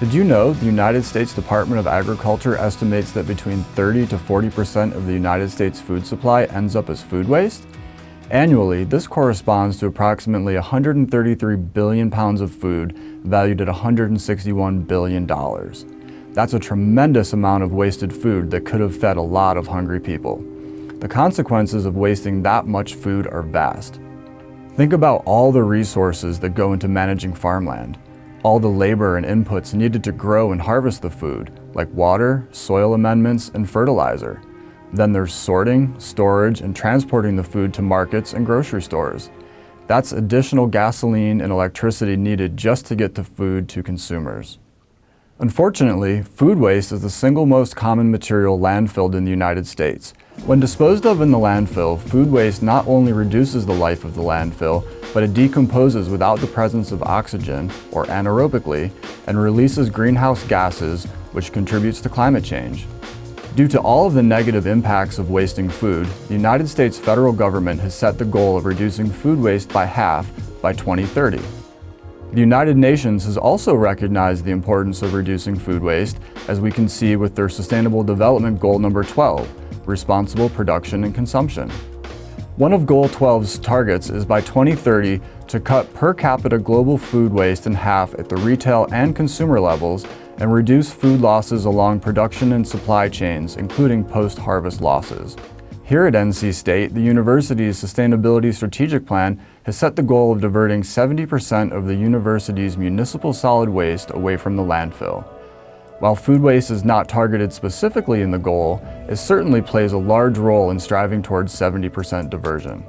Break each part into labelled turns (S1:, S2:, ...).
S1: Did you know the United States Department of Agriculture estimates that between 30 to 40% of the United States food supply ends up as food waste? Annually, this corresponds to approximately 133 billion pounds of food valued at $161 billion. That's a tremendous amount of wasted food that could have fed a lot of hungry people. The consequences of wasting that much food are vast. Think about all the resources that go into managing farmland, all the labor and inputs needed to grow and harvest the food, like water, soil amendments, and fertilizer. Then there's sorting, storage, and transporting the food to markets and grocery stores. That's additional gasoline and electricity needed just to get the food to consumers. Unfortunately, food waste is the single most common material landfilled in the United States. When disposed of in the landfill, food waste not only reduces the life of the landfill, but it decomposes without the presence of oxygen, or anaerobically, and releases greenhouse gases, which contributes to climate change. Due to all of the negative impacts of wasting food, the United States federal government has set the goal of reducing food waste by half by 2030. The United Nations has also recognized the importance of reducing food waste, as we can see with their Sustainable Development Goal number 12, responsible production and consumption. One of Goal 12's targets is by 2030 to cut per capita global food waste in half at the retail and consumer levels and reduce food losses along production and supply chains, including post-harvest losses. Here at NC State, the university's Sustainability Strategic Plan has set the goal of diverting 70% of the university's municipal solid waste away from the landfill. While food waste is not targeted specifically in the goal, it certainly plays a large role in striving towards 70% diversion.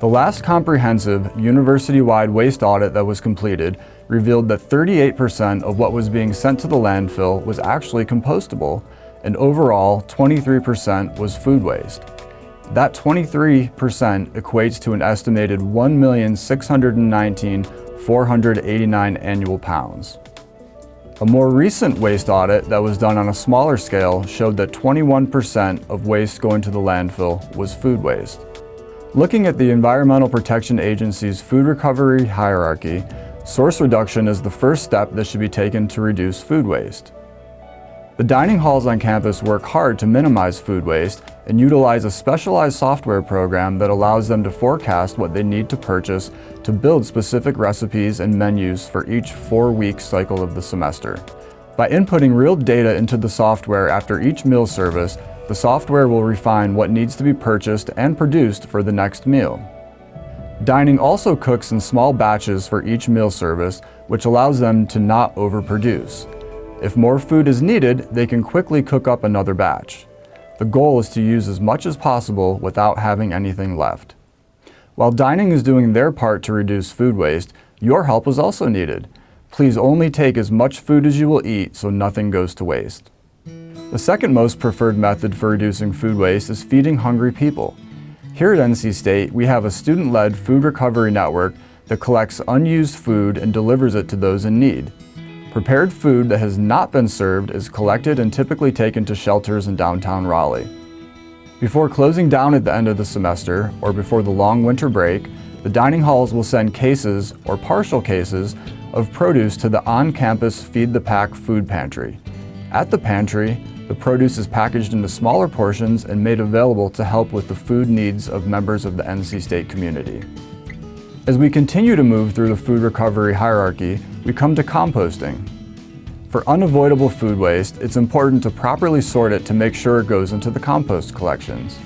S1: The last comprehensive, university-wide waste audit that was completed revealed that 38% of what was being sent to the landfill was actually compostable, and overall, 23% was food waste. That 23% equates to an estimated 1,619,489 annual pounds. A more recent waste audit that was done on a smaller scale showed that 21% of waste going to the landfill was food waste. Looking at the Environmental Protection Agency's food recovery hierarchy, source reduction is the first step that should be taken to reduce food waste. The dining halls on campus work hard to minimize food waste and utilize a specialized software program that allows them to forecast what they need to purchase to build specific recipes and menus for each four-week cycle of the semester. By inputting real data into the software after each meal service, the software will refine what needs to be purchased and produced for the next meal. Dining also cooks in small batches for each meal service, which allows them to not overproduce. If more food is needed, they can quickly cook up another batch. The goal is to use as much as possible without having anything left. While dining is doing their part to reduce food waste, your help is also needed. Please only take as much food as you will eat so nothing goes to waste. The second most preferred method for reducing food waste is feeding hungry people. Here at NC State, we have a student-led food recovery network that collects unused food and delivers it to those in need. Prepared food that has not been served is collected and typically taken to shelters in downtown Raleigh. Before closing down at the end of the semester, or before the long winter break, the dining halls will send cases, or partial cases, of produce to the on-campus Feed the Pack food pantry. At the pantry, the produce is packaged into smaller portions and made available to help with the food needs of members of the NC State community. As we continue to move through the food recovery hierarchy, we come to composting. For unavoidable food waste, it's important to properly sort it to make sure it goes into the compost collections.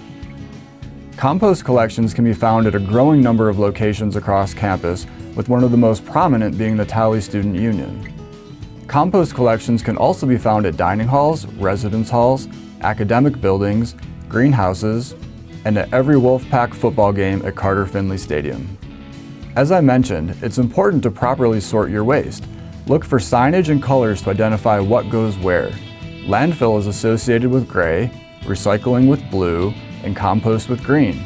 S1: Compost collections can be found at a growing number of locations across campus, with one of the most prominent being the Talley Student Union. Compost collections can also be found at dining halls, residence halls, academic buildings, greenhouses, and at every Wolfpack football game at Carter Finley Stadium. As I mentioned, it's important to properly sort your waste. Look for signage and colors to identify what goes where. Landfill is associated with gray, recycling with blue, and compost with green.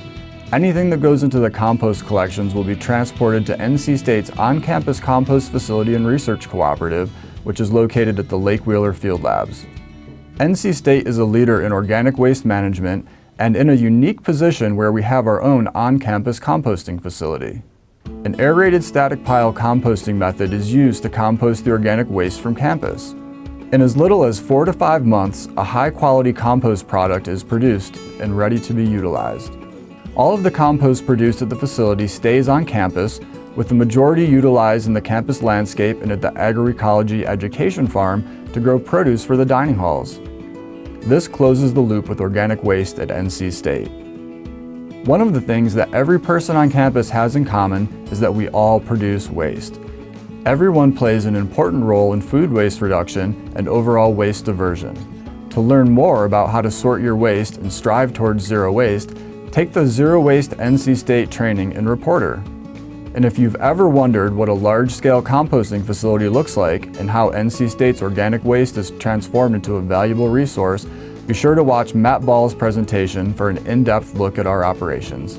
S1: Anything that goes into the compost collections will be transported to NC State's on-campus compost facility and research cooperative, which is located at the Lake Wheeler Field Labs. NC State is a leader in organic waste management and in a unique position where we have our own on-campus composting facility. An aerated static pile composting method is used to compost the organic waste from campus. In as little as four to five months, a high-quality compost product is produced and ready to be utilized. All of the compost produced at the facility stays on campus, with the majority utilized in the campus landscape and at the agroecology education farm to grow produce for the dining halls. This closes the loop with organic waste at NC State. One of the things that every person on campus has in common is that we all produce waste. Everyone plays an important role in food waste reduction and overall waste diversion. To learn more about how to sort your waste and strive towards zero waste, take the Zero Waste NC State training in Reporter. And if you've ever wondered what a large-scale composting facility looks like and how NC State's organic waste is transformed into a valuable resource, be sure to watch Matt Ball's presentation for an in-depth look at our operations.